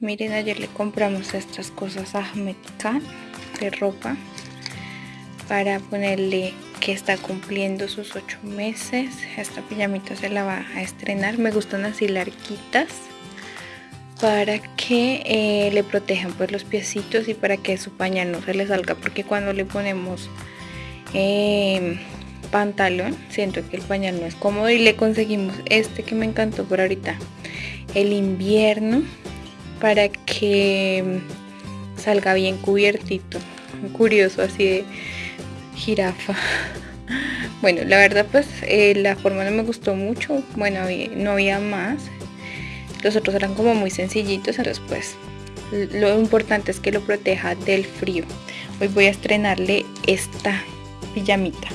Miren, ayer le compramos estas cosas a Ahmed Khan de ropa para ponerle que está cumpliendo sus ocho meses. Esta pijamita se la va a estrenar. Me gustan así larguitas para que eh, le protejan pues los piecitos y para que su pañal no se le salga porque cuando le ponemos eh, pantalón siento que el pañal no es cómodo y le conseguimos este que me encantó por ahorita el invierno para que salga bien cubiertito. Curioso así de jirafa. Bueno la verdad pues eh, la forma no me gustó mucho. Bueno no había más. Los otros eran como muy sencillitos entonces pues lo importante es que lo proteja del frío. Hoy voy a estrenarle esta pijamita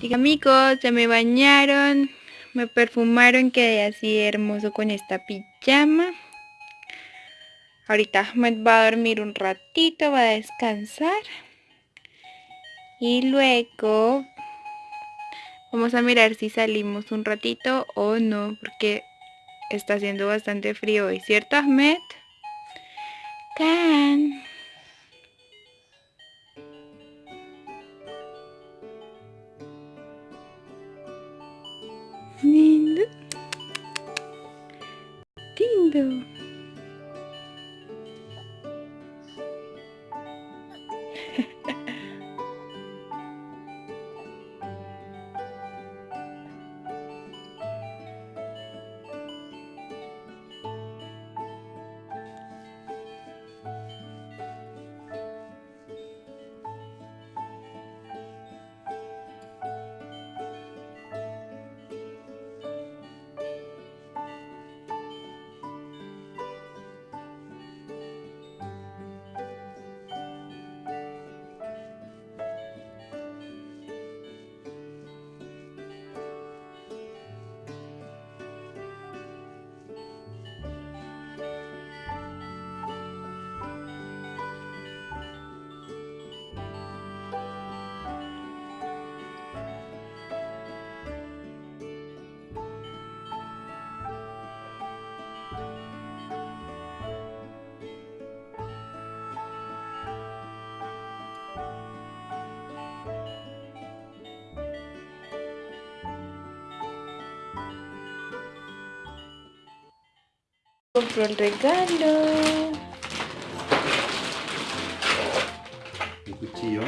Amigos, ya me bañaron, me perfumaron, quedé así hermoso con esta pijama. Ahorita Ahmed va a dormir un ratito, va a descansar. Y luego vamos a mirar si salimos un ratito o no, porque está haciendo bastante frío hoy, ¿cierto Ahmed? Can. Lindo. Compró el regalo. El cuchillo.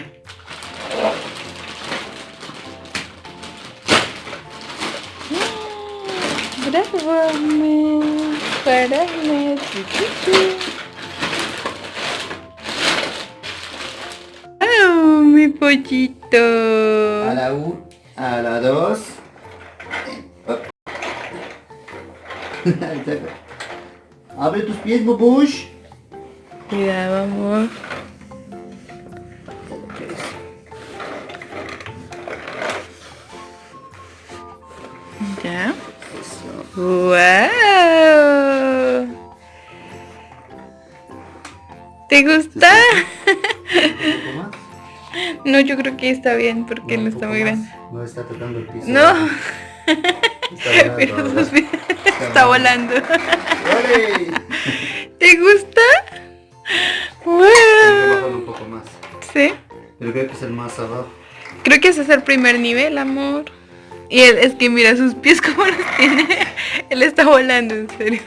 Bravo, Ahmed. Para Ahmed. ¡Oh, mi pollito! A la 1, a la 2. Abre tus pies, Bubush. Cuidado, amor. Ya. ¡Wow! ¿Te gusta? ¿Un poco más? No, yo creo que está bien porque no, un está muy más. grande. No está tocando el piso. No, Está pero volando sus está volando. ¿Te gusta? ¡Wow! un poco más. Sí. Pero creo que es el más abajo. Creo que ese es el primer nivel, amor. Y él, es que mira sus pies como los tiene. Él está volando, en serio.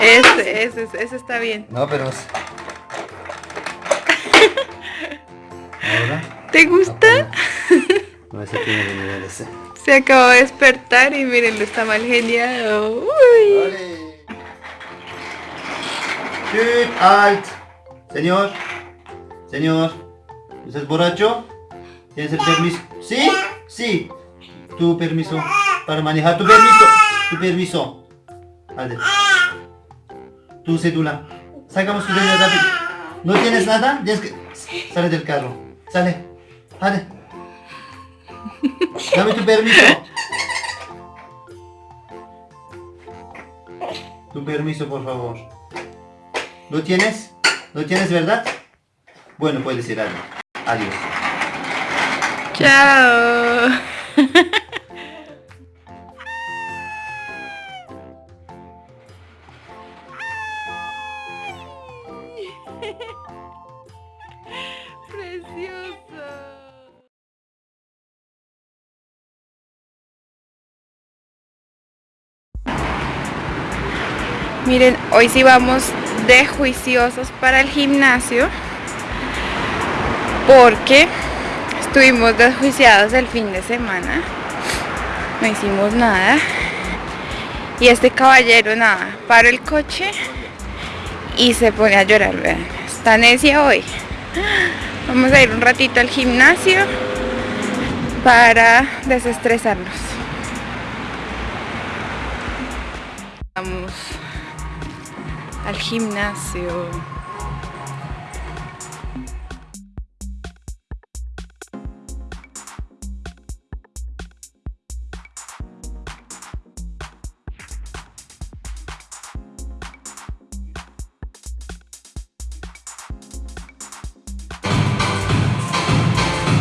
Ese, ese, ese está bien. No, pero... Ahora... ¿Te gusta? No, ese tiene de nivel ese. Se acabó de despertar y miren, lo está mal geniado. Uy. Chut, alt. Señor. Señor. ¿Usted es borracho? ¿Tienes el permiso? ¿Sí? Sí. Tu permiso para manejar. Tu permiso. Tu permiso. Vale. Tu cédula. Sacamos tu cédula rápido. ¿No tienes nada? Tienes que... Sale del carro. Sale. Sale. Dame tu permiso. Tu permiso, por favor. ¿Lo tienes? ¿Lo tienes, verdad? Bueno, puedes ir. Adiós. Chao. Miren, hoy sí vamos de juiciosos para el gimnasio porque estuvimos desjuiciados el fin de semana. No hicimos nada. Y este caballero nada, para el coche y se pone a llorar, vean. Está necia hoy. Vamos a ir un ratito al gimnasio para desestresarnos. Vamos al gimnasio.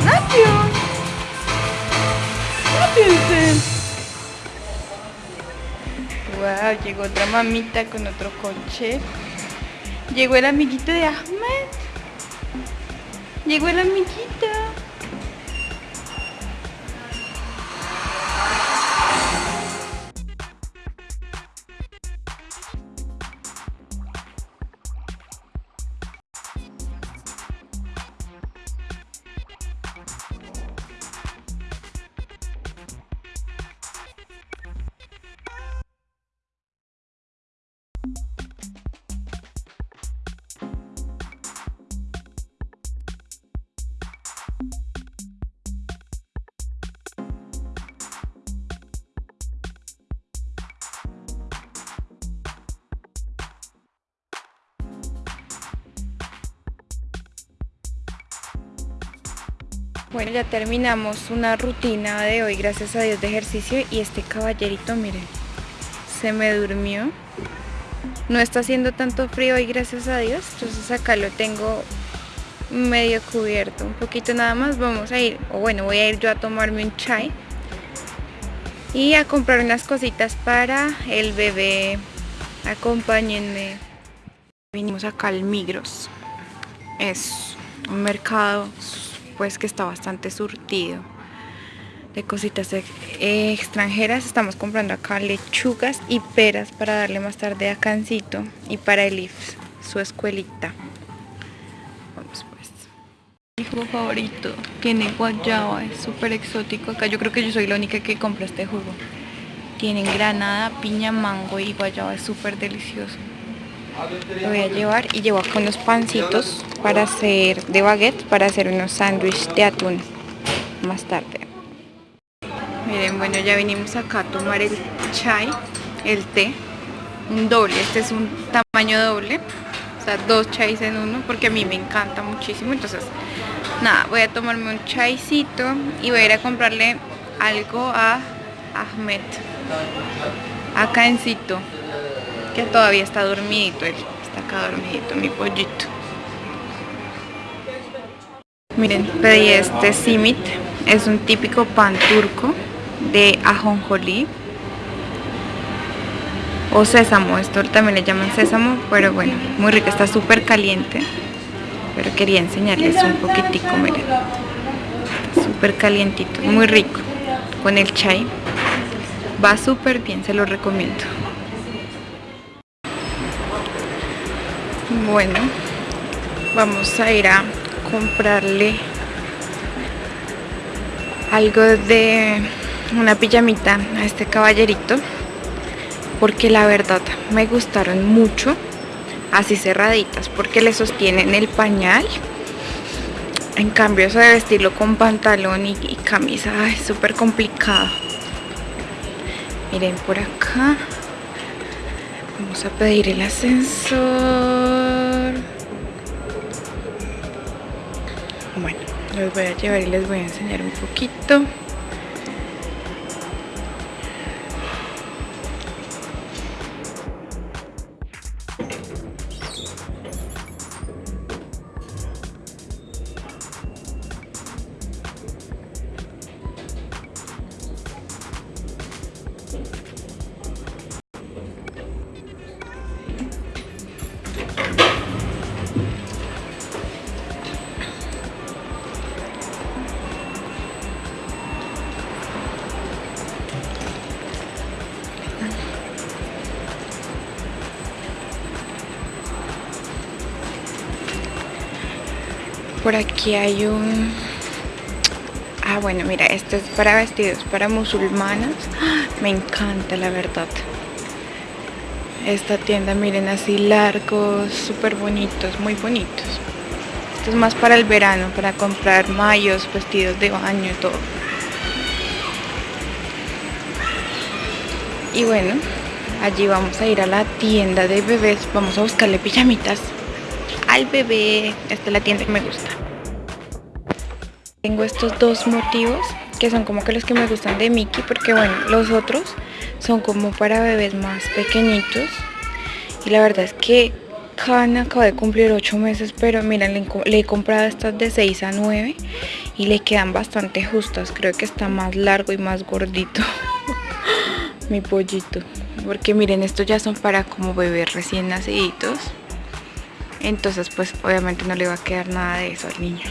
Rápido. Rápido. Llegó otra mamita con otro coche. Llegó el amiguito de Ahmed. Llegó el amiguito. Bueno, ya terminamos una rutina de hoy, gracias a Dios, de ejercicio. Y este caballerito, miren, se me durmió. No está haciendo tanto frío hoy, gracias a Dios. Entonces acá lo tengo medio cubierto, un poquito nada más. Vamos a ir, o bueno, voy a ir yo a tomarme un chai. Y a comprar unas cositas para el bebé. Acompáñenme. Vinimos acá al Migros. Es un mercado pues que está bastante surtido de cositas e- extranjeras. Estamos comprando acá lechugas y peras para darle más tarde a Cancito y para Elif, su escuelita. Vamos pues. Mi jugo favorito tiene guayaba, es súper exótico. Acá yo creo que yo soy la única que compra este jugo. Tienen granada, piña, mango y guayaba, es súper delicioso. Lo voy a llevar y llevo acá unos pancitos para hacer de baguette, para hacer unos sándwiches de atún más tarde. Miren, bueno, ya vinimos acá a tomar el chai, el té, un doble, este es un tamaño doble, o sea, dos chais en uno, porque a mí me encanta muchísimo, entonces, nada, voy a tomarme un chaicito y voy a ir a comprarle algo a Ahmed, acá en Cito, que todavía está dormidito, él está acá dormidito, mi pollito. Miren, pedí este simit, es un típico pan turco de ajonjolí o sésamo, esto también le llaman sésamo, pero bueno, muy rico, está súper caliente. Pero quería enseñarles un poquitico, miren. Súper calientito, muy rico. Con el chai. Va súper bien, se lo recomiendo. Bueno, vamos a ir a comprarle algo de una pijamita a este caballerito porque la verdad me gustaron mucho así cerraditas porque le sostienen el pañal. En cambio eso de vestirlo con pantalón y, camisa es súper complicado. Miren por acá. Vamos a pedir el ascensor bueno los voy a llevar y les voy a enseñar un poquito por aquí hay un ah bueno mira este es para vestidos para musulmanas. Me encanta la verdad. Esta tienda miren así largos súper bonitos muy bonitos. Esto es más para el verano para comprar mayos vestidos de baño y todo. Y bueno allí vamos a ir a la tienda de bebés. Vamos a buscarle pijamitas al bebé. Esta es la tienda que me gusta. Tengo estos dos motivos que son como que los que me gustan de Mickey porque bueno, los otros son como para bebés más pequeñitos. Y la verdad es que Khan acaba de cumplir 8 meses pero miren le, le, he comprado estas de 6 a 9 y le quedan bastante justas. Creo que está más largo y más gordito mi pollito. Porque miren estos ya son para como bebés recién naciditos. Entonces pues obviamente no le va a quedar nada de eso al niño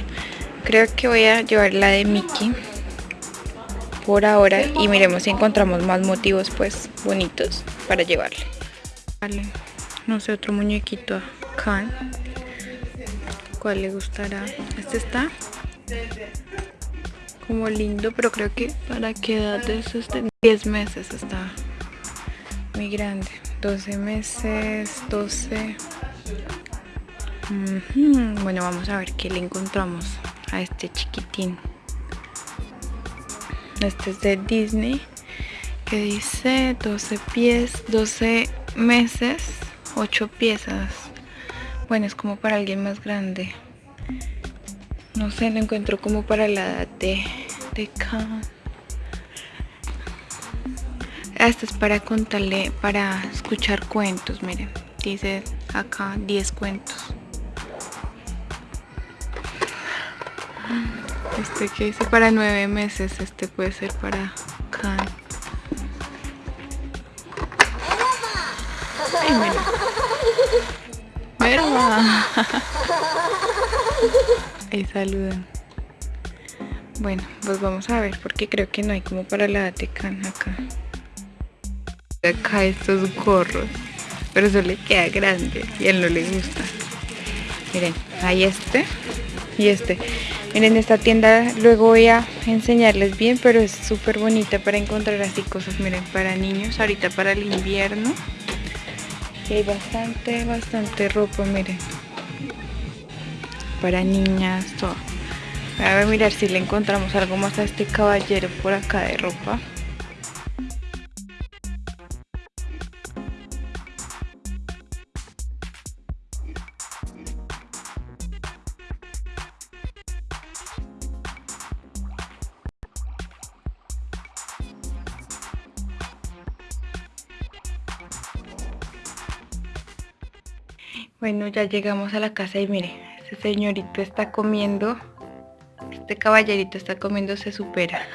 creo que voy a llevar la de Mickey por ahora y miremos si encontramos más motivos pues bonitos para llevarle. Vale no sé otro muñequito acá cuál le gustará este está como lindo pero creo que para qué edad es este. 10 meses está muy grande. 12 meses 12 bueno, vamos a ver qué le encontramos este chiquitín. Este es de Disney, que dice 12 pies, 12 meses, 8 piezas. Bueno, es como para alguien más grande. No sé, lo encuentro como para la edad de, de Este es para contarle, para escuchar cuentos, miren. Dice acá 10 cuentos. Este que dice para nueve meses, este puede ser para Khan. Ay, Ahí saludan. Bueno, pues vamos a ver porque creo que no hay como para la de Khan acá. Acá estos gorros. Pero eso le queda grande y a él no le gusta. Miren, hay este y este. Miren esta tienda, luego voy a enseñarles bien, pero es súper bonita para encontrar así cosas, miren, para niños, ahorita para el invierno. Y hay bastante, bastante ropa, miren. Para niñas, todo. A mirar si le encontramos algo más a este caballero por acá de ropa. Bueno, ya llegamos a la casa y mire, este señorito está comiendo, este caballerito está comiéndose su pera.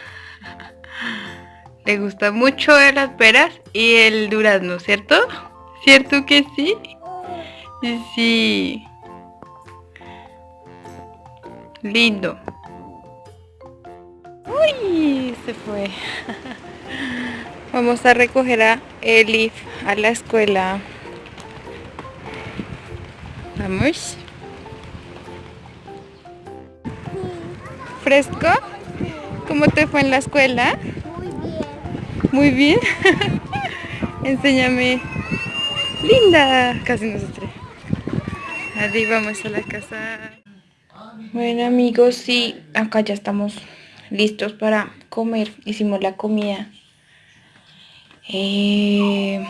Le gusta mucho las peras y el durazno, ¿cierto? ¿Cierto que sí? Sí. Lindo. Uy, se fue. Vamos a recoger a Elif a la escuela. Vamos. ¿Fresco? ¿Cómo te fue en la escuela? Muy bien. Muy bien. Enséñame. Linda. Casi nos estrella. Ahí vamos a la casa. Bueno amigos, sí, acá ya estamos listos para comer. Hicimos la comida. Eh,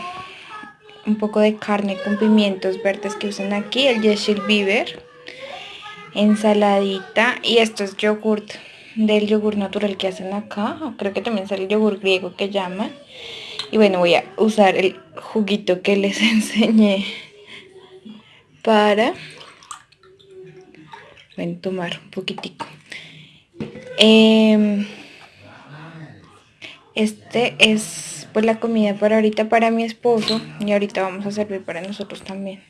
un poco de carne con pimientos verdes que usan aquí, el Yeshil Beaver, ensaladita y esto es yogurt del yogur natural que hacen acá, creo que también es el yogur griego que llaman. Y bueno, voy a usar el juguito que les enseñé para tomar un poquitico. Em, este es pues la comida para ahorita para mi esposo y ahorita vamos a servir para nosotros también.